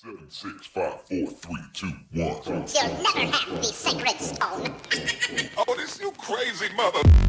Seven, six, five, four, three, two, one. You'll never have the sacred stone. Oh, this you crazy mother.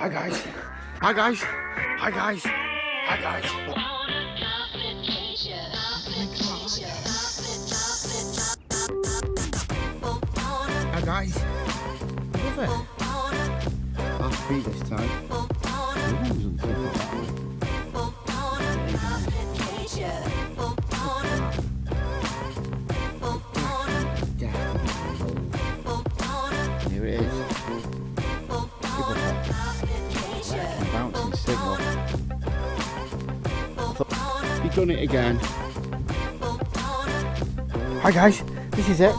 Hi guys. Hi guys. Hi guys. Hi guys. Hi guys. Love it. Half beat this time. Here it is. You've done it again. Hi guys, this is it.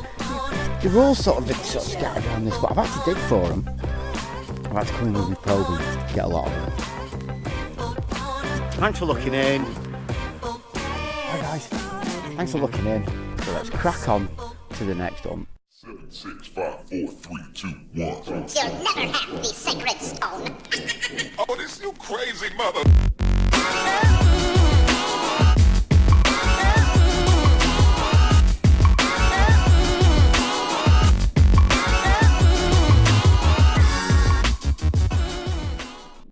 They're all sort of, sort of scattered around this, but I've had to dig for them. I've had to come in with my probe and get a lot of them. Thanks for looking in. Hi guys, thanks for looking in. So let's crack on to the next one. Seven, six, five, four, three, two, one. You'll never have the sacred stone. Oh, this you crazy mother.